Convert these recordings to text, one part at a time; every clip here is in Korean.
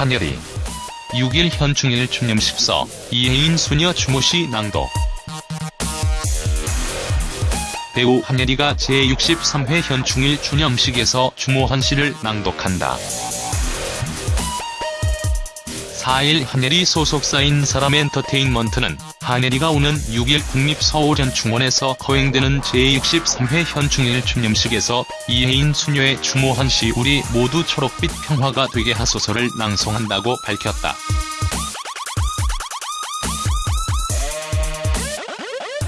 한예리 6일 현충일 추념식서 이혜인 수녀 추모시 낭독 배우 한예리가 제63회 현충일 추념식에서 추모한 시를 낭독한다. 4일 한예리 소속사인 사람엔터테인먼트는 한예리가 오는 6일 국립서울현충원에서 거행되는 제63회 현충일 추념식에서 이혜인 수녀의 추모한 시 우리 모두 초록빛 평화가 되게 하소서를 낭송한다고 밝혔다.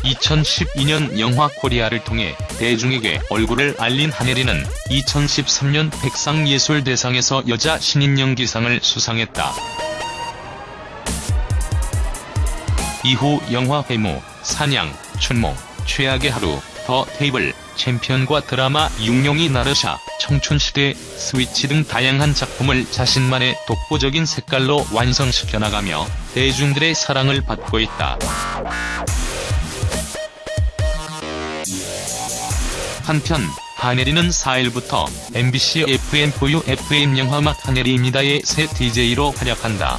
2012년 영화 코리아를 통해 대중에게 얼굴을 알린 한예리는 2013년 백상예술대상에서 여자 신인 연기상을 수상했다. 이후 영화 해무, 사냥, 춘몽, 최악의 하루, 더 테이블, 챔피언과 드라마 육룡이 나르샤, 청춘시대, 스위치 등 다양한 작품을 자신만의 독보적인 색깔로 완성시켜 나가며 대중들의 사랑을 받고 있다. 한편 한예리는 4일부터 MBC FM4U FM 영화맛 한예리입니다의 새 DJ로 활약한다.